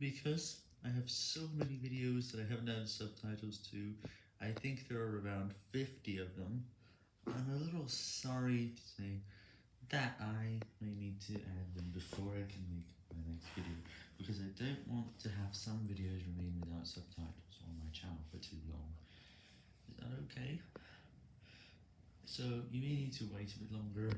Because I have so many videos that I haven't added subtitles to, I think there are around 50 of them. I'm a little sorry to say that I may need to add them before I can make my next video, because I don't want to have some videos remain without subtitles on my channel for too long. Is that okay? So, you may need to wait a bit longer.